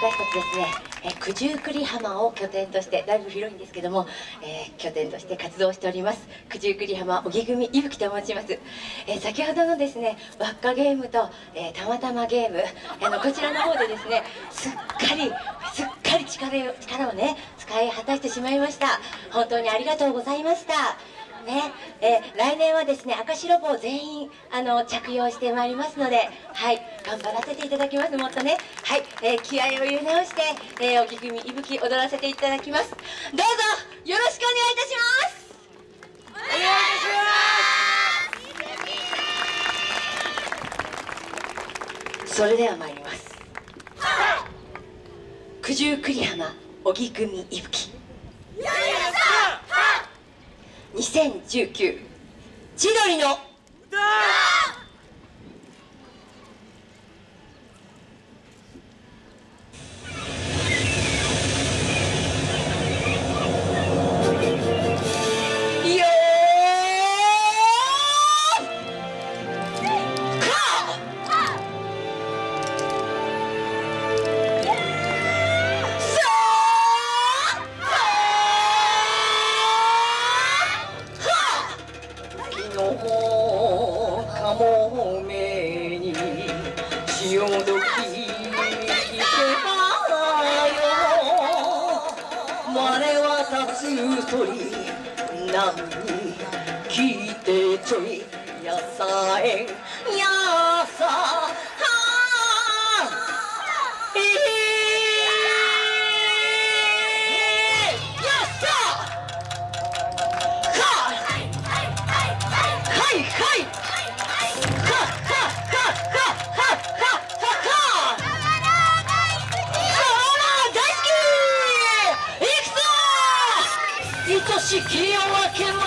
私たちですね、え九十九里浜を拠点としてだいぶ広いんですけども、えー、拠点として活動しております九十九里浜荻組いぶきと申します、えー、先ほどのですね輪っかゲームと、えー、たまたまゲームあのこちらの方でですねすっかりすっかり力力をね使い果たしてしまいました。本当にありがとうございました。ね。えー、来年はですね赤白帽全員あの着用してまいりますのではい。頑張らせていただきます。もっとね。はい、えー、気合を入れ直して、えー、おぎ組いぶき踊らせていただきます。どうぞよろしくお願いいたします。お願いいたします。それでは参ります。九十九里浜荻組いぶき2019千鳥の歌。よどはしてからよ我にきいてちょいやさえんやさえ。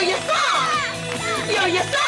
여기 있어! 여기 있어!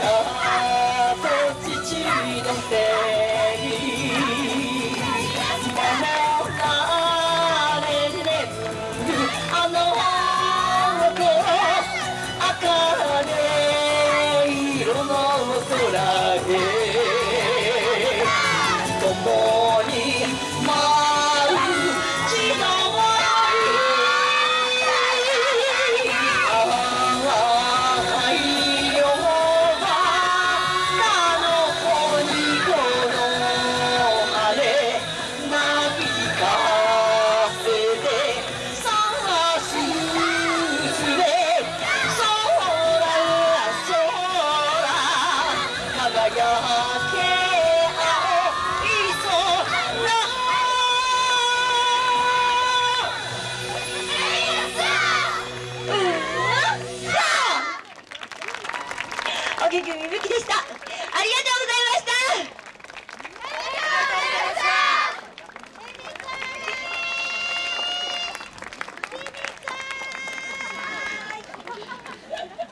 America.